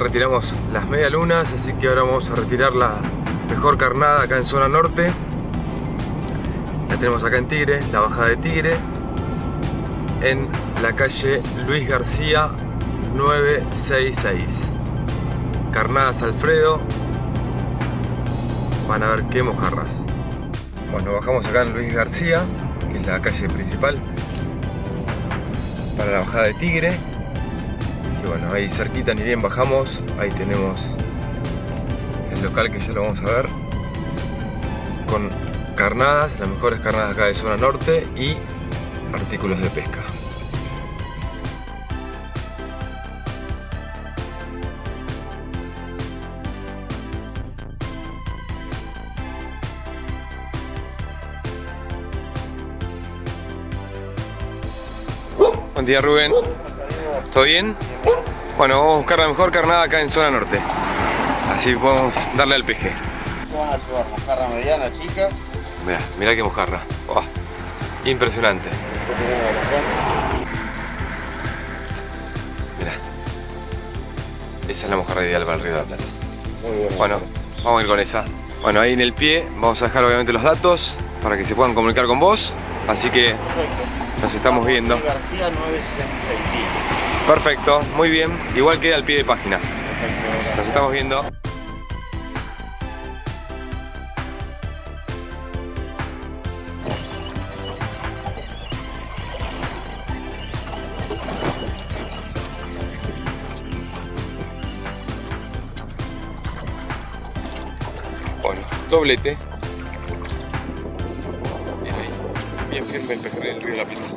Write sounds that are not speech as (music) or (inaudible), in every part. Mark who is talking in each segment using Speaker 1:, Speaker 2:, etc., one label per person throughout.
Speaker 1: retiramos las medialunas, así que ahora vamos a retirar la mejor carnada acá en zona norte. La tenemos acá en Tigre, la bajada de Tigre, en la calle Luis García 966. Carnadas Alfredo, van a ver qué mojarras. Bueno, bajamos acá en Luis García, que es la calle principal, para la bajada de Tigre. Y bueno, ahí cerquita ni bien bajamos, ahí tenemos el local que ya lo vamos a ver. Con carnadas, las mejores carnadas acá de zona norte y artículos de pesca. Buen día Rubén. ¿Todo bien? Bueno, vamos a buscar la mejor carnada acá en zona norte. Así podemos darle al peje.
Speaker 2: Vamos a llevar mojarra mediana, chica.
Speaker 1: Mirá, mirá qué mojarra. Impresionante. Mirá. Esa es la mojarra ideal para el Río de la Plata.
Speaker 2: Muy bueno.
Speaker 1: Bueno, vamos a ir con esa. Bueno, ahí en el pie vamos a dejar obviamente los datos para que se puedan comunicar con vos. Así que
Speaker 2: Perfecto.
Speaker 1: nos estamos viendo.
Speaker 2: Luis García 966.
Speaker 1: Perfecto, muy bien. Igual queda al pie de página.
Speaker 2: Perfecto.
Speaker 1: Nos estamos viendo. Bueno, doblete. Bien ahí. Bien firme el pejerrey del río de la Plata.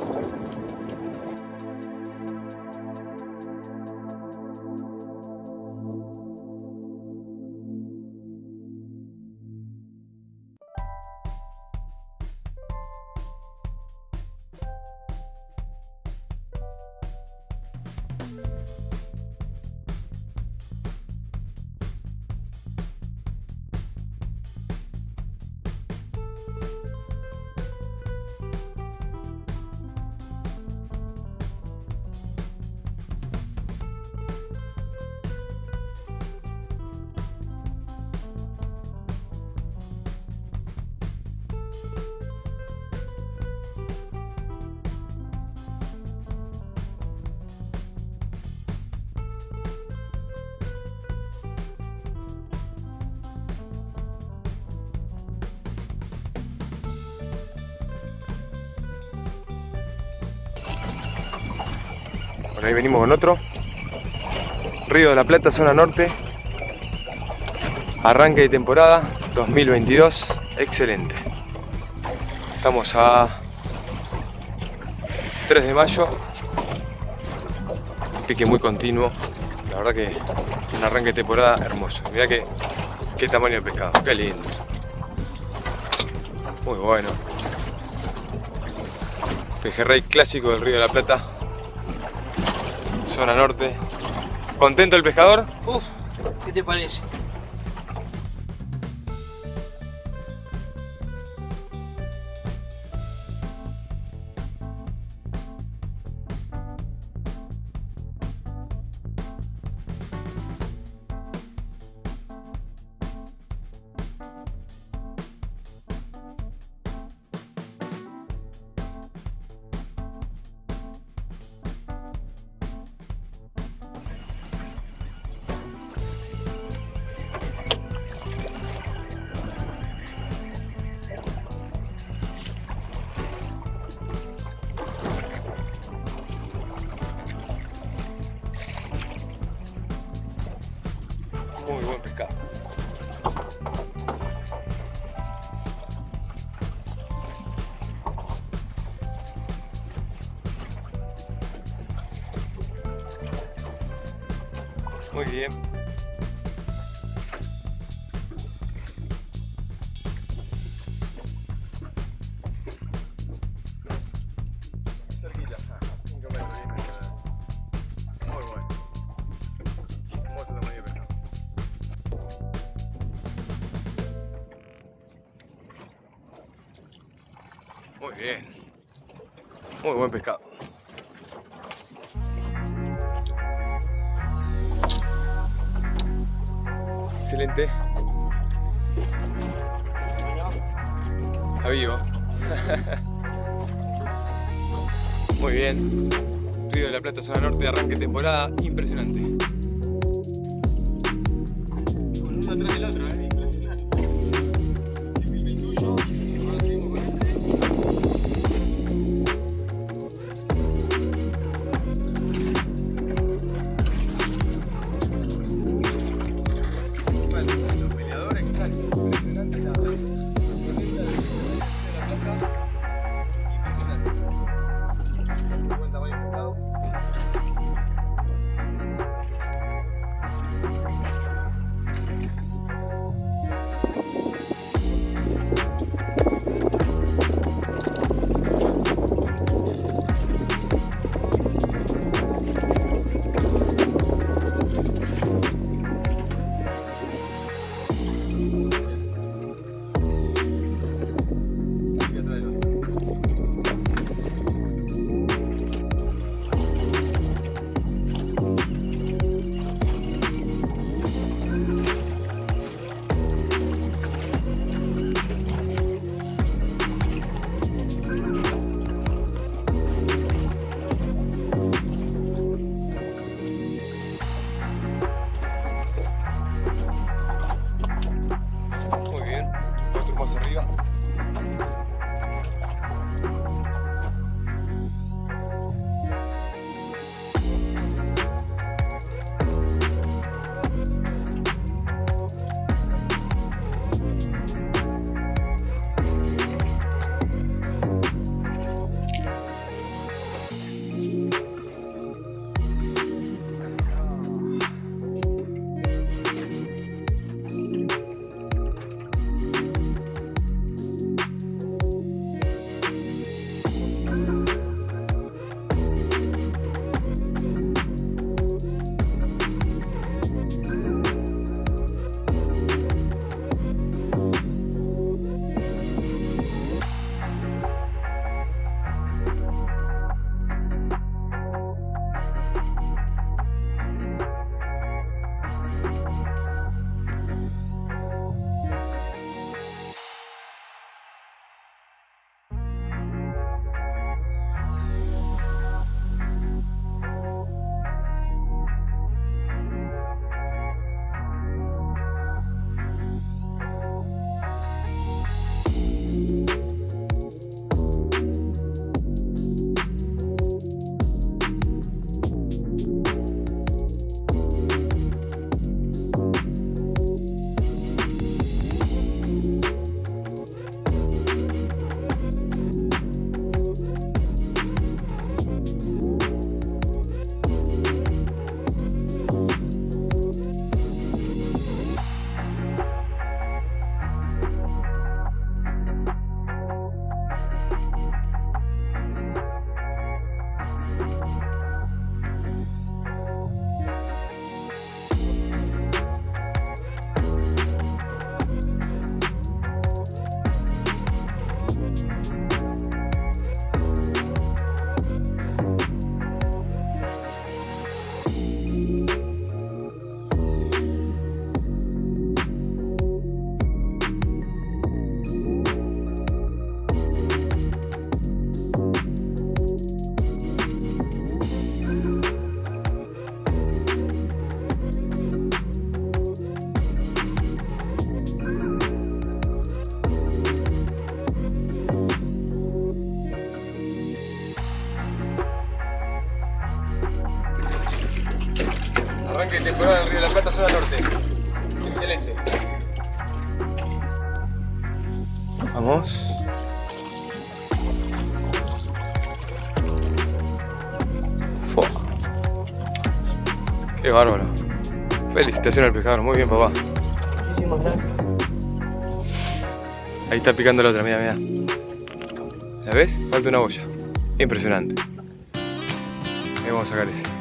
Speaker 1: Ahí venimos con otro. Río de la Plata, zona norte. Arranque de temporada 2022. Excelente. Estamos a 3 de mayo. Pique muy continuo. La verdad que un arranque de temporada hermoso. Mirá que, qué tamaño de pescado. Qué lindo. Muy bueno. Pejerrey clásico del Río de la Plata zona norte. ¿Contento el pescador?
Speaker 3: Uf, ¿qué te parece?
Speaker 1: Muy bien. Cerquita, 5 metros, 10 metros. Muy bueno. Hermoso tamaño de pescado. Muy bien. Muy buen pescado. Excelente. Está vivo. (laughs) Muy bien. Río de la Plata, zona norte, arranque temporada, impresionante. Uno atrás del otro, ¿eh? Impresionante. Sí, filmé el los peleadores que temporada del Río de la Plata, zona norte. Excelente. Vamos. Fua. Qué bárbaro. Felicitaciones al pescador, muy bien papá.
Speaker 3: Muchísimas gracias.
Speaker 1: Ahí está picando la otra, mira, mira. ¿La ves? Falta una boya. Impresionante. Ahí vamos a sacar ese.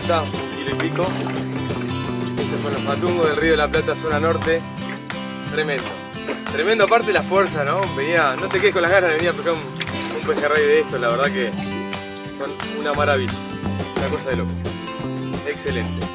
Speaker 1: Plata, y pico. Estos son los patungos del Río de la Plata, zona norte. Tremendo. Tremendo aparte la fuerza, ¿no? Venía, no te quedes con las ganas de venir a pescar un, un pejerrey de estos, la verdad que son una maravilla. Una cosa de loco. Excelente.